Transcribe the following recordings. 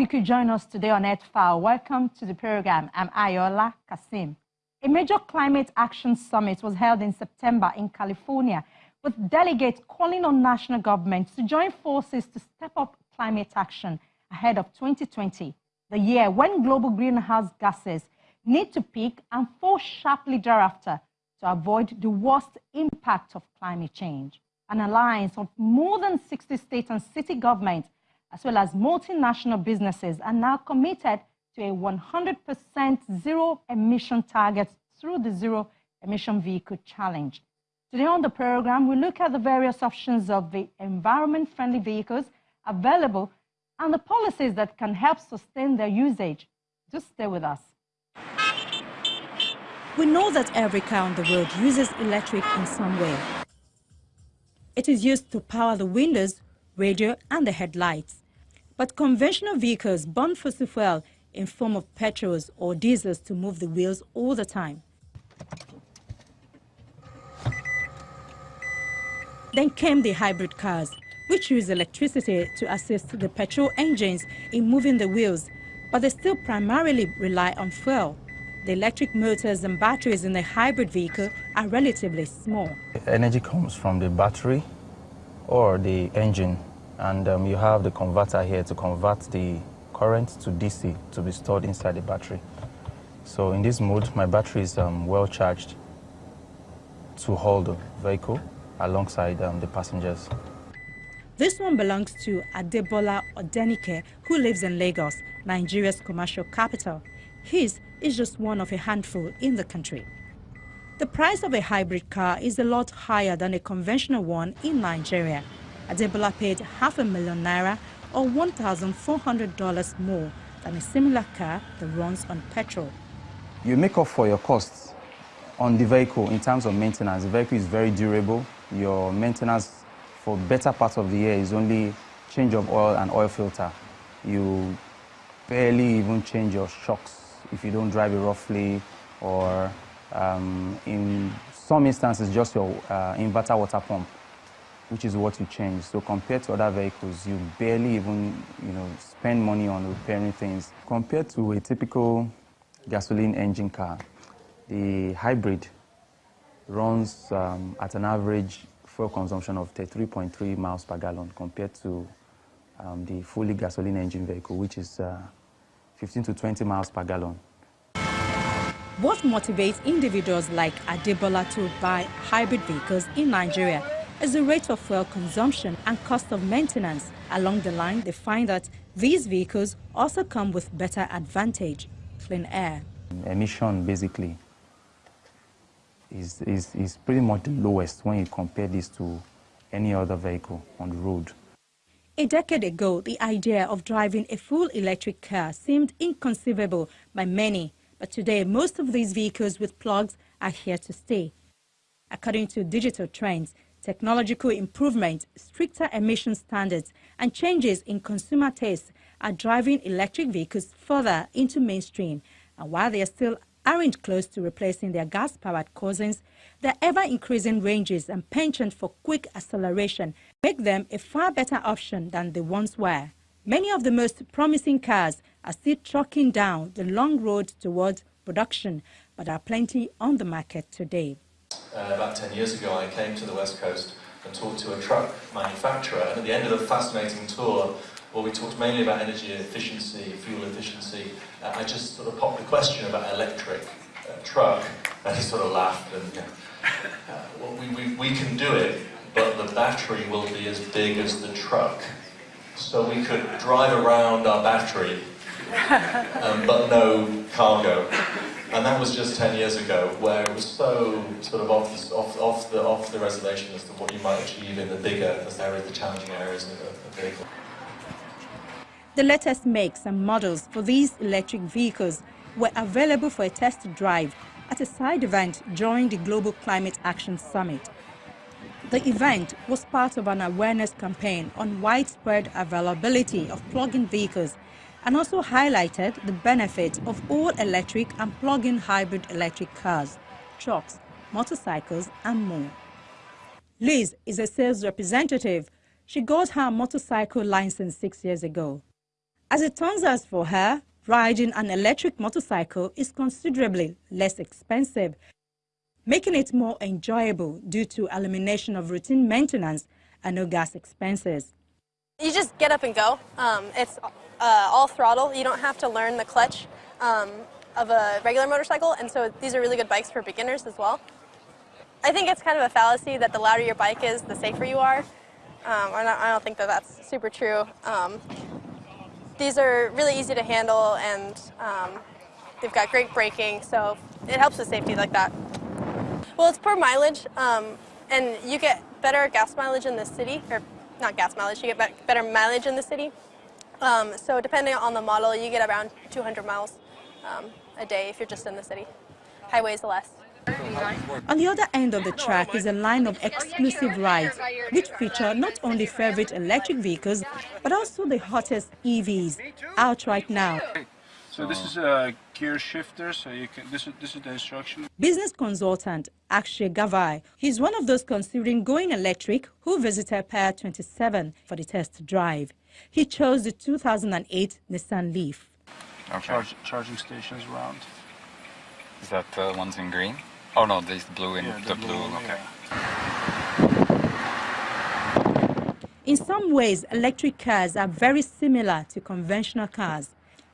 you could join us today on Earth File. Welcome to the program. I'm Ayola Kasim. A major climate action summit was held in September in California with delegates calling on national governments to join forces to step up climate action ahead of 2020, the year when global greenhouse gases need to peak and fall sharply thereafter to avoid the worst impact of climate change. An alliance of more than 60 state and city governments as well as multinational businesses are now committed to a 100% zero emission target through the Zero Emission Vehicle Challenge. Today on the program, we look at the various options of the environment-friendly vehicles available and the policies that can help sustain their usage. Just stay with us. We know that every car on the road uses electric in some way. It is used to power the windows, radio and the headlights. But conventional vehicles burn fossil fuel in form of petrols or diesels to move the wheels all the time. Then came the hybrid cars, which use electricity to assist the petrol engines in moving the wheels, but they still primarily rely on fuel. The electric motors and batteries in a hybrid vehicle are relatively small. Energy comes from the battery or the engine and um, you have the converter here to convert the current to DC to be stored inside the battery. So in this mode, my battery is um, well charged to hold the vehicle alongside um, the passengers. This one belongs to Adebola Odenike, who lives in Lagos, Nigeria's commercial capital. His is just one of a handful in the country. The price of a hybrid car is a lot higher than a conventional one in Nigeria. Adebola paid half a million naira or $1,400 more than a similar car that runs on petrol. You make up for your costs on the vehicle in terms of maintenance. The vehicle is very durable. Your maintenance for better part of the year is only change of oil and oil filter. You barely even change your shocks if you don't drive it roughly or um, in some instances just your uh, inverter water pump which is what you change. So compared to other vehicles, you barely even, you know, spend money on repairing things. Compared to a typical gasoline engine car, the hybrid runs um, at an average fuel consumption of 33.3 miles per gallon compared to um, the fully gasoline engine vehicle, which is uh, 15 to 20 miles per gallon. What motivates individuals like Adebola to buy hybrid vehicles in Nigeria is the rate of fuel consumption and cost of maintenance. Along the line, they find that these vehicles also come with better advantage, clean air. Emission, basically, is, is, is pretty much the lowest when you compare this to any other vehicle on the road. A decade ago, the idea of driving a full electric car seemed inconceivable by many, but today most of these vehicles with plugs are here to stay. According to digital trends, Technological improvements, stricter emission standards, and changes in consumer tastes are driving electric vehicles further into mainstream. And while they are still aren't close to replacing their gas-powered cousins, their ever-increasing ranges and penchant for quick acceleration make them a far better option than they once were. Many of the most promising cars are still trucking down the long road towards production, but are plenty on the market today uh, about 10 years ago, I came to the West Coast and talked to a truck manufacturer. And at the end of the fascinating tour, where we talked mainly about energy efficiency, fuel efficiency, uh, I just sort of popped the question about electric uh, truck, and he sort of laughed and, know, uh, well, we, we, we can do it, but the battery will be as big as the truck. So we could drive around our battery, um, but no cargo. And that was just 10 years ago, where it was so sort of off the, off, off the, off the reservation as to what you might achieve in the bigger areas, the challenging areas of the vehicle. The latest makes and models for these electric vehicles were available for a test drive at a side event during the Global Climate Action Summit. The event was part of an awareness campaign on widespread availability of plug-in vehicles and also highlighted the benefits of all electric and plug-in hybrid electric cars, trucks, motorcycles and more. Liz is a sales representative. She got her motorcycle license six years ago. As it turns out for her, riding an electric motorcycle is considerably less expensive, making it more enjoyable due to elimination of routine maintenance and no gas expenses. You just get up and go. Um, it's uh, all throttle. You don't have to learn the clutch um, of a regular motorcycle, and so these are really good bikes for beginners as well. I think it's kind of a fallacy that the louder your bike is, the safer you are. Um, I don't think that that's super true. Um, these are really easy to handle and um, they've got great braking, so it helps with safety like that. Well, it's per mileage, um, and you get better gas mileage in the city, or not gas mileage, you get better mileage in the city. Um, so depending on the model, you get around 200 miles um, a day if you're just in the city. Highways less. On the other end of the track is a line of exclusive rides, which feature not only favorite electric vehicles, but also the hottest EVs out right now. So this is a gear shifter, so you can, this is, this is the instruction. Business consultant Akshay Gavai, he's one of those considering going electric who visited Pier 27 for the test drive. He chose the 2008 Nissan Leaf. Okay. Charge, charging stations around. Is that the ones in green? Oh no, this blue in yeah, the, the, blue, blue okay. Yeah. In some ways, electric cars are very similar to conventional cars.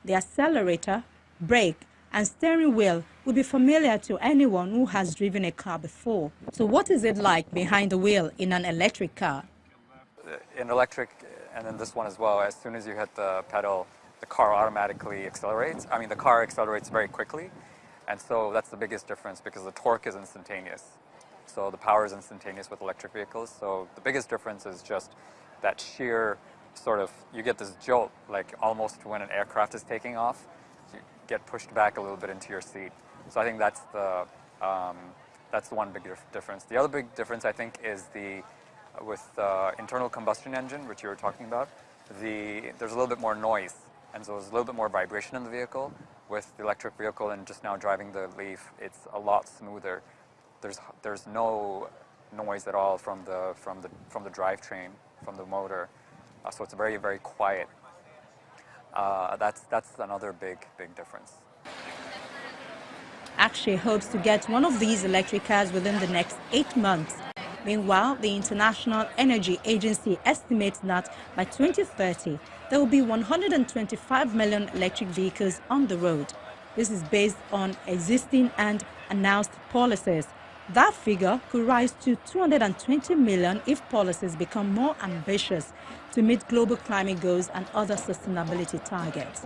The accelerator, brake, and steering wheel will be familiar to anyone who has driven a car before. So what is it like behind the wheel in an electric car? Uh, in electric, and in this one as well, as soon as you hit the pedal, the car automatically accelerates. I mean, the car accelerates very quickly. And so that's the biggest difference because the torque is instantaneous. So the power is instantaneous with electric vehicles. So the biggest difference is just that sheer sort of, you get this jolt, like almost when an aircraft is taking off, you get pushed back a little bit into your seat. So I think that's the, um, that's the one big difference. The other big difference I think is the, with the internal combustion engine, which you were talking about, the, there's a little bit more noise. And so there's a little bit more vibration in the vehicle with the electric vehicle and just now driving the Leaf, it's a lot smoother. There's there's no noise at all from the from the from the drivetrain, from the motor, uh, so it's very very quiet. Uh, that's that's another big big difference. Akshay hopes to get one of these electric cars within the next eight months. Meanwhile, the International Energy Agency estimates that by 2030, there will be 125 million electric vehicles on the road. This is based on existing and announced policies. That figure could rise to 220 million if policies become more ambitious to meet global climate goals and other sustainability targets.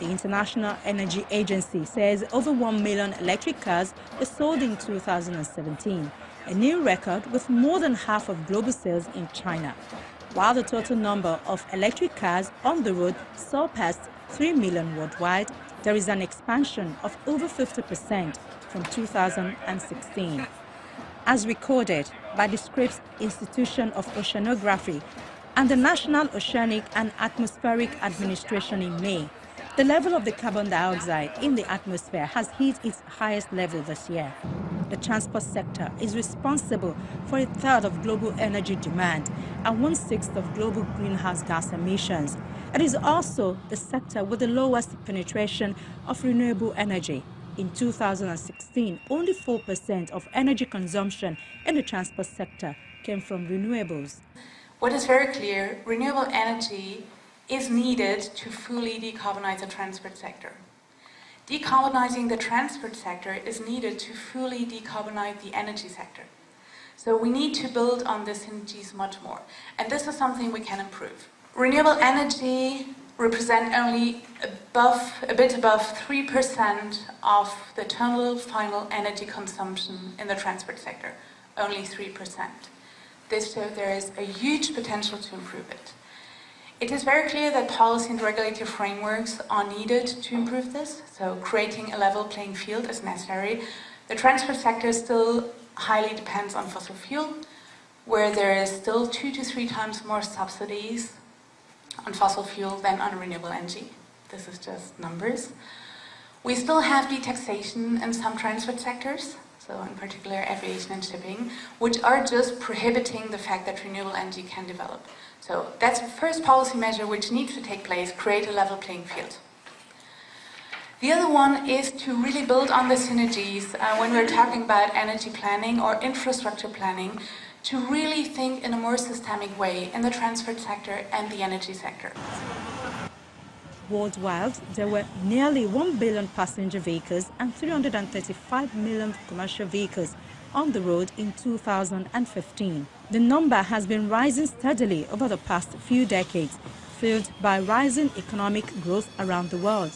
The International Energy Agency says over 1 million electric cars were sold in 2017, a new record with more than half of global sales in China while the total number of electric cars on the road surpassed 3 million worldwide, there is an expansion of over 50% from 2016. As recorded by the Scripps Institution of Oceanography and the National Oceanic and Atmospheric Administration in May, the level of the carbon dioxide in the atmosphere has hit its highest level this year the transport sector is responsible for a third of global energy demand and one-sixth of global greenhouse gas emissions. It is also the sector with the lowest penetration of renewable energy. In 2016, only 4% of energy consumption in the transport sector came from renewables. What is very clear, renewable energy is needed to fully decarbonize the transport sector. Decarbonizing the transport sector is needed to fully decarbonize the energy sector. So we need to build on the synergies much more. And this is something we can improve. Renewable energy represent only above, a bit above 3% of the total final energy consumption in the transport sector. Only 3%. This shows there is a huge potential to improve it. It is very clear that policy and regulatory frameworks are needed to improve this, so creating a level playing field is necessary. The transport sector still highly depends on fossil fuel, where there is still two to three times more subsidies on fossil fuel than on renewable energy. This is just numbers. We still have taxation in some transport sectors, so in particular aviation and shipping, which are just prohibiting the fact that renewable energy can develop. So that's the first policy measure which needs to take place, create a level playing field. The other one is to really build on the synergies uh, when we're talking about energy planning or infrastructure planning to really think in a more systemic way in the transport sector and the energy sector. Worldwide, there were nearly 1 billion passenger vehicles and 335 million commercial vehicles on the road in 2015. The number has been rising steadily over the past few decades, fueled by rising economic growth around the world.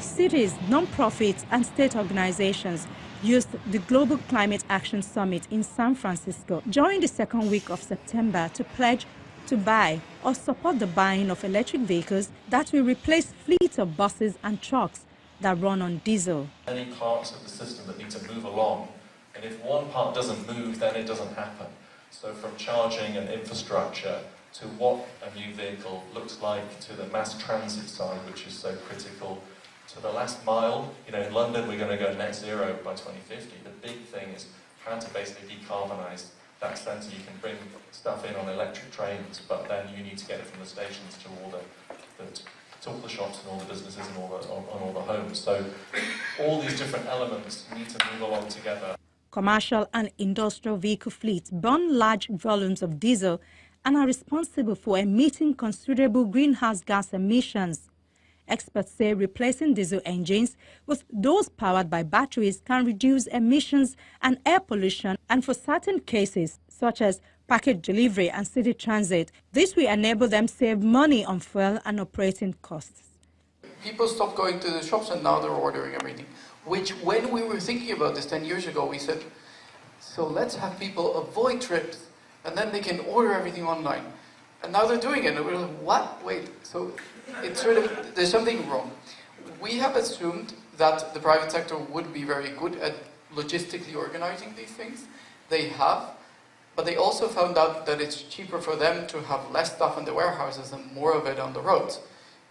Cities, non-profits and state organizations used the Global Climate Action Summit in San Francisco during the second week of September to pledge to buy or support the buying of electric vehicles that will replace fleets of buses and trucks that run on diesel. Many parts of the system that need to move along, and if one part doesn't move, then it doesn't happen. So from charging and infrastructure to what a new vehicle looks like, to the mass transit side, which is so critical, to the last mile. You know, in London, we're going to go net zero by 2050. The big thing is trying to basically decarbonise that centre. You can bring stuff in on electric trains, but then you need to get it from the stations to all the, the to all the shops and all the businesses and all the, on all the homes. So all these different elements need to move along together. Commercial and industrial vehicle fleets burn large volumes of diesel and are responsible for emitting considerable greenhouse gas emissions. Experts say replacing diesel engines with those powered by batteries can reduce emissions and air pollution and for certain cases, such as package delivery and city transit, this will enable them save money on fuel and operating costs. People stopped going to the shops and now they're ordering everything. Which, when we were thinking about this 10 years ago, we said, so let's have people avoid trips and then they can order everything online. And now they're doing it, and we're like, what? Wait, so it's sort of, there's something wrong. We have assumed that the private sector would be very good at logistically organizing these things. They have, but they also found out that it's cheaper for them to have less stuff in the warehouses and more of it on the roads,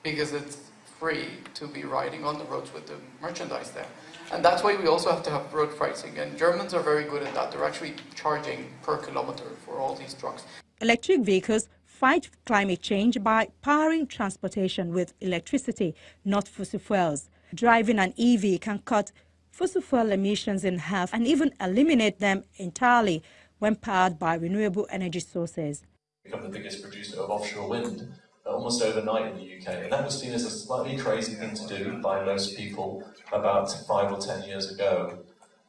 because it's free to be riding on the roads with the merchandise there. And that's why we also have to have road pricing, and Germans are very good at that. They're actually charging per kilometer for all these trucks. Electric vehicles fight climate change by powering transportation with electricity, not fossil fuels. Driving an EV can cut fossil fuel emissions in half and even eliminate them entirely when powered by renewable energy sources. Become the biggest producer of offshore wind uh, almost overnight in the UK, and that was seen as a slightly crazy thing to do by most people about five or ten years ago.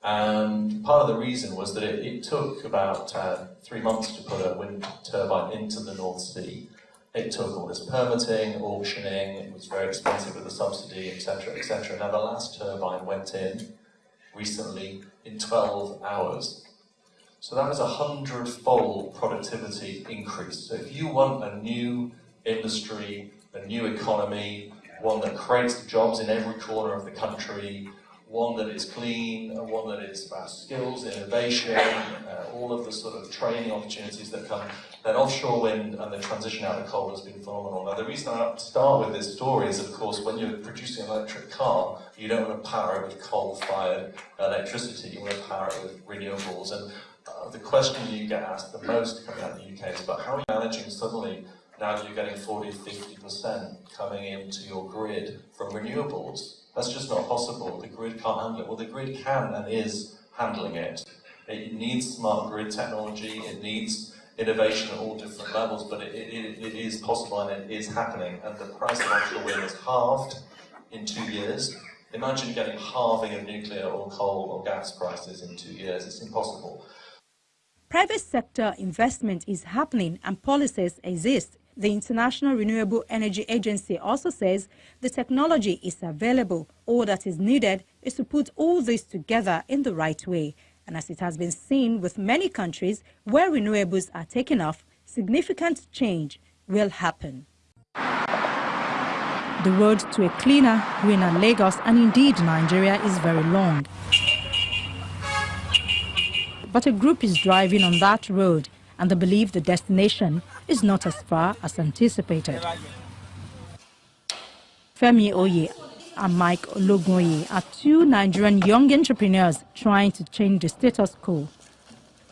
And part of the reason was that it, it took about uh, three months to put a wind turbine into the North Sea. It took all this permitting, auctioning, it was very expensive with a subsidy, etc., etc. Now the last turbine went in recently in 12 hours. So that was a hundred-fold productivity increase. So if you want a new industry, a new economy, one that creates jobs in every corner of the country, one that is clean, one that is about skills, innovation, uh, all of the sort of training opportunities that come, then offshore wind and the transition out of coal has been phenomenal. Now the reason I start with this story is of course when you're producing an electric car, you don't want to power it with coal-fired electricity, you want to power it with renewables. And uh, the question you get asked the most coming out of the UK is about how are you managing suddenly now you're getting 40, 50% coming into your grid from renewables. That's just not possible. The grid can't handle it. Well, the grid can and is handling it. It needs smart grid technology. It needs innovation at all different levels, but it, it, it is possible and it is happening. And the price of offshore wind has halved in two years. Imagine getting halving of nuclear or coal or gas prices in two years. It's impossible. Private sector investment is happening and policies exist the International Renewable Energy Agency also says the technology is available. All that is needed is to put all this together in the right way. And as it has been seen with many countries where renewables are taken off, significant change will happen. The road to a cleaner, greener Lagos and indeed Nigeria is very long. But a group is driving on that road and they believe the destination is not as far as anticipated. Femi Oye and Mike Ologunye are two Nigerian young entrepreneurs trying to change the status quo.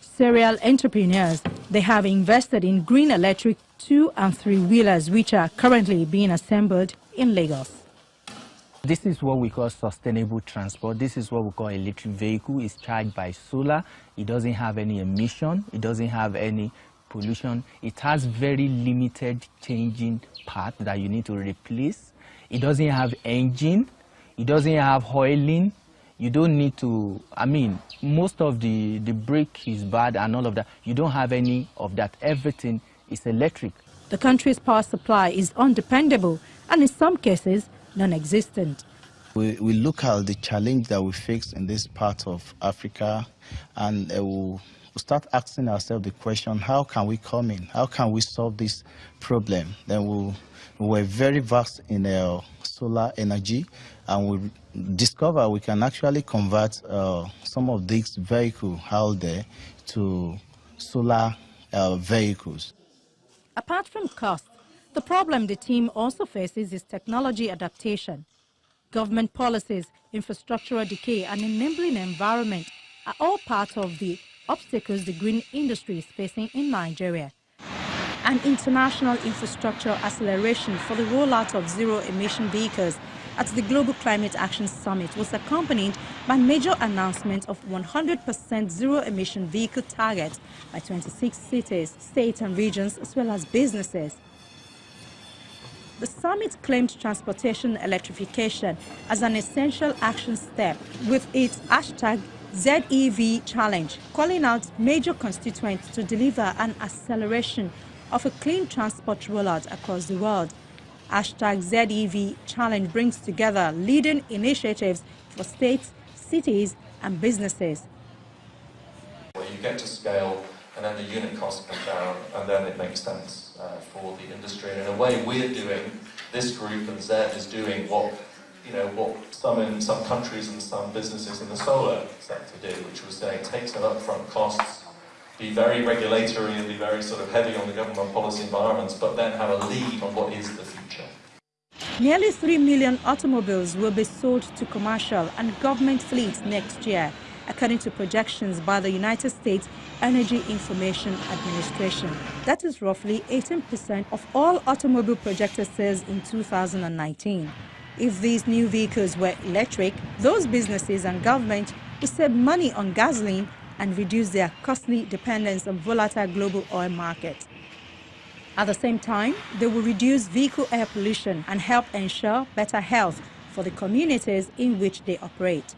Serial entrepreneurs They have invested in green electric two and three wheelers, which are currently being assembled in Lagos. This is what we call sustainable transport. This is what we call electric vehicle. It's charged by solar. It doesn't have any emission. It doesn't have any pollution. It has very limited changing parts that you need to replace. It doesn't have engine. It doesn't have oiling. You don't need to, I mean, most of the, the brake is bad and all of that. You don't have any of that. Everything is electric. The country's power supply is undependable and in some cases non-existent. We, we look at the challenge that we face in this part of Africa and uh, we'll, we'll start asking ourselves the question, how can we come in? How can we solve this problem? Then we'll, we're very vast in uh, solar energy and we discover we can actually convert uh, some of these vehicles out there to solar uh, vehicles. Apart from cost, the problem the team also faces is technology adaptation. Government policies, infrastructural decay and enabling environment are all part of the obstacles the green industry is facing in Nigeria. An international infrastructure acceleration for the rollout of zero-emission vehicles at the Global Climate Action Summit was accompanied by major announcement of 100% zero-emission vehicle targets by 26 cities, states and regions as well as businesses. The summit claimed transportation electrification as an essential action step with its hashtag ZEV challenge, calling out major constituents to deliver an acceleration of a clean transport rollout across the world. Hashtag ZEV challenge brings together leading initiatives for states, cities and businesses. Where you get to scale and then the unit costs come down and then it makes sense uh, for the industry. And in a way, we're doing, this group and ZEV is doing what, you know, what some in some countries and some businesses in the solar sector do, which was saying take some upfront costs, be very regulatory and be very sort of heavy on the government policy environments, but then have a lead on what is the future. Nearly 3 million automobiles will be sold to commercial and government fleets next year, according to projections by the United States Energy Information Administration. That is roughly 18% of all automobile projected sales in 2019. If these new vehicles were electric, those businesses and government would save money on gasoline and reduce their costly dependence on volatile global oil markets. At the same time, they will reduce vehicle air pollution and help ensure better health for the communities in which they operate.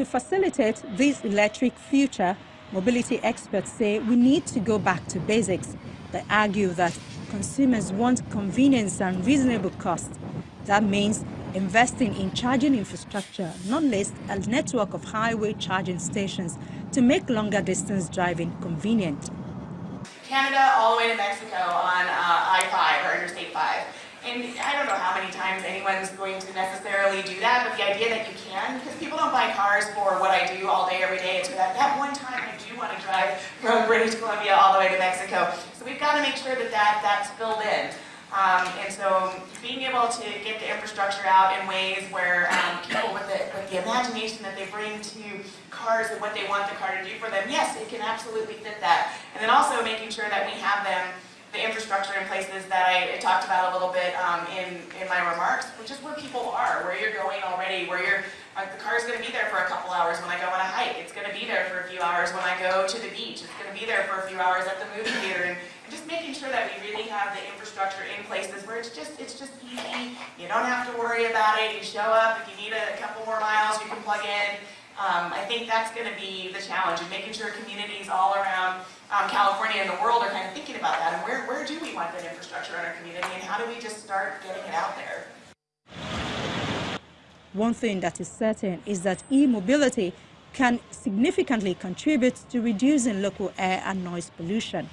To facilitate this electric future, mobility experts say we need to go back to basics. They argue that consumers want convenience and reasonable cost. That means investing in charging infrastructure, not least a network of highway charging stations to make longer distance driving convenient. Canada all the way to Mexico on uh, I-5 or Interstate 5. And I don't know how many times anyone's going to necessarily do that, but the idea that you can, because people don't buy cars for what I do all day, every day. It's that, that one time I do want to drive from British Columbia all the way to Mexico. So we've got to make sure that, that that's filled in. Um, and so being able to get the infrastructure out in ways where um, people with the, with the imagination that they bring to cars and what they want the car to do for them, yes, it can absolutely fit that. And then also making sure that we have them the infrastructure in places that I talked about a little bit um, in, in my remarks, which is where people are, where you're going already, where you're, uh, the car's going to be there for a couple hours when I go on a hike, it's going to be there for a few hours when I go to the beach, it's going to be there for a few hours at the movie theater, and, and just making sure that we really have the infrastructure in places where it's just, it's just easy, you don't have to worry about it, you show up, if you need a couple more miles, you can plug in, um, I think that's going to be the challenge, and making sure communities all around um, California and the world are kind of thinking about that and where, where do we want that infrastructure in our community and how do we just start getting it out there? One thing that is certain is that e-mobility can significantly contribute to reducing local air and noise pollution.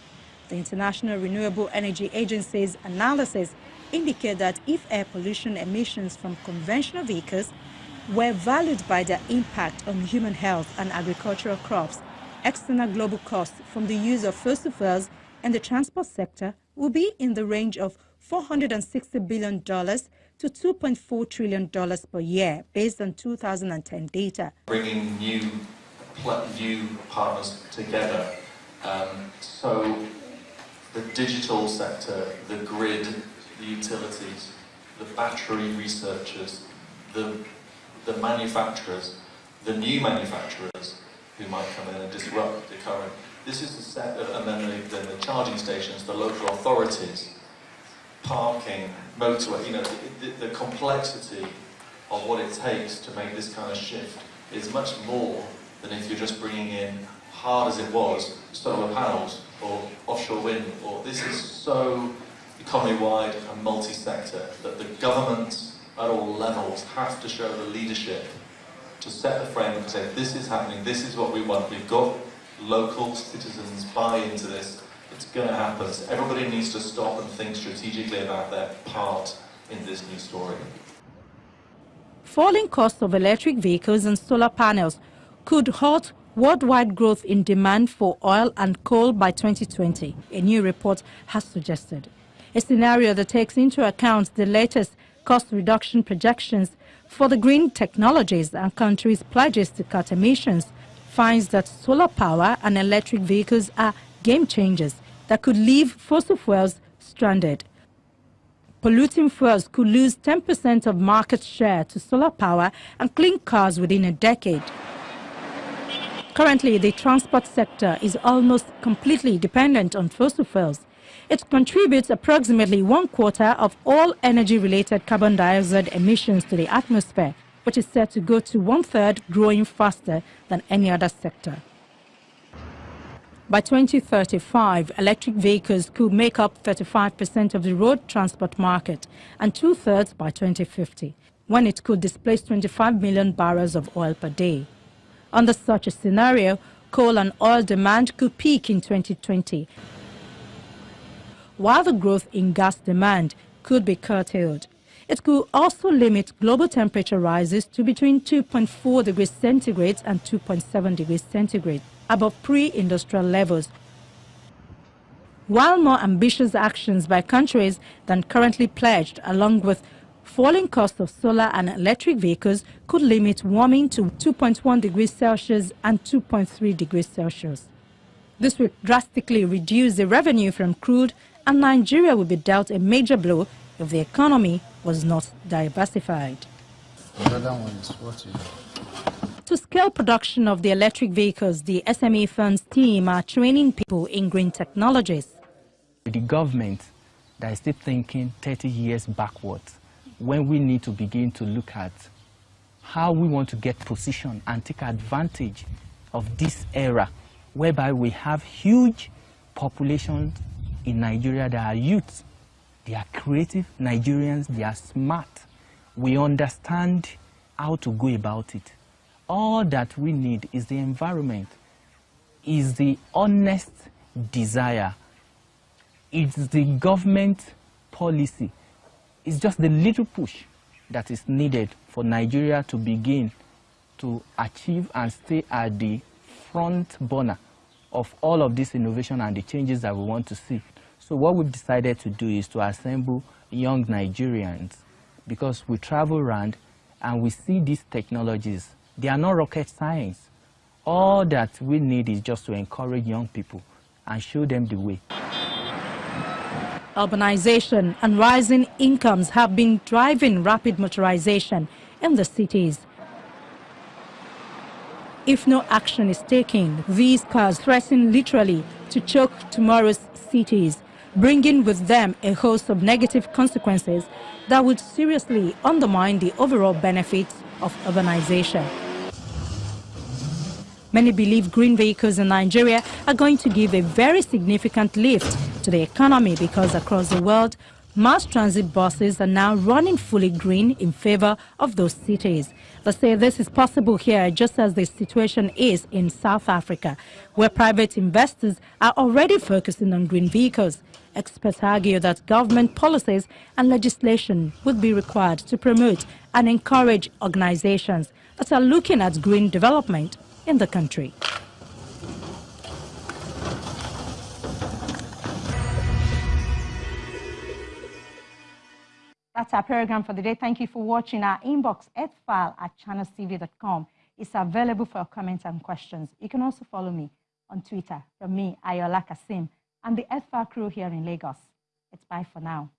The International Renewable Energy Agency's analysis indicate that if air pollution emissions from conventional vehicles were valued by their impact on human health and agricultural crops, external global costs from the use of fossil fuels in the transport sector will be in the range of $460 billion to $2.4 trillion per year, based on 2010 data. Bringing new, new partners together Um, so the digital sector, the grid, the utilities, the battery researchers, the, the manufacturers, the new manufacturers who might come in and disrupt the current. This is the set, of, and then the, the charging stations, the local authorities, parking, motorway, you know, the, the, the complexity of what it takes to make this kind of shift is much more than if you're just bringing in, hard as it was, solar panels or offshore wind. Or this is so economy-wide and multi-sector that the governments at all levels have to show the leadership to set the frame and say, this is happening, this is what we want. We've got local citizens buy into this. It's going to happen. So everybody needs to stop and think strategically about their part in this new story. Falling costs of electric vehicles and solar panels could halt worldwide growth in demand for oil and coal by 2020, a new report has suggested. A scenario that takes into account the latest cost reduction projections for the green technologies and countries' pledges to cut emissions finds that solar power and electric vehicles are game changers that could leave fossil fuels stranded. Polluting fuels could lose 10% of market share to solar power and clean cars within a decade. Currently, the transport sector is almost completely dependent on fossil fuels. It contributes approximately one quarter of all energy-related carbon dioxide emissions to the atmosphere, which is set to go to one-third, growing faster than any other sector. By 2035, electric vehicles could make up 35% of the road transport market and two-thirds by 2050, when it could displace 25 million barrels of oil per day. Under such a scenario, coal and oil demand could peak in 2020, while the growth in gas demand could be curtailed. It could also limit global temperature rises to between 2.4 degrees centigrade and 2.7 degrees centigrade, above pre-industrial levels. While more ambitious actions by countries than currently pledged, along with falling costs of solar and electric vehicles could limit warming to 2.1 degrees Celsius and 2.3 degrees Celsius. This would drastically reduce the revenue from crude and Nigeria would be dealt a major blow if the economy was not diversified. To scale production of the electric vehicles, the SME Funds team are training people in green technologies. The government that is still thinking 30 years backwards when we need to begin to look at how we want to get position and take advantage of this era whereby we have huge populations in Nigeria that are youth. They are creative Nigerians, they are smart. We understand how to go about it. All that we need is the environment, is the honest desire. It's the government policy it's just the little push that is needed for Nigeria to begin to achieve and stay at the front burner of all of this innovation and the changes that we want to see. So what we've decided to do is to assemble young Nigerians because we travel around and we see these technologies. They are not rocket science. All that we need is just to encourage young people and show them the way. Urbanization and rising incomes have been driving rapid motorization in the cities. If no action is taken, these cars threaten literally to choke tomorrow's cities, bringing with them a host of negative consequences that would seriously undermine the overall benefits of urbanization. Many believe green vehicles in Nigeria are going to give a very significant lift to the economy because across the world, mass transit buses are now running fully green in favor of those cities. They say this is possible here just as the situation is in South Africa, where private investors are already focusing on green vehicles. Experts argue that government policies and legislation would be required to promote and encourage organizations that are looking at green development in the country. That's our program for the day. Thank you for watching our inbox Earth file at channelstv.com. It's available for comments and questions. You can also follow me on Twitter. From me, Ayola Kasim, and the Earth File crew here in Lagos. It's bye for now.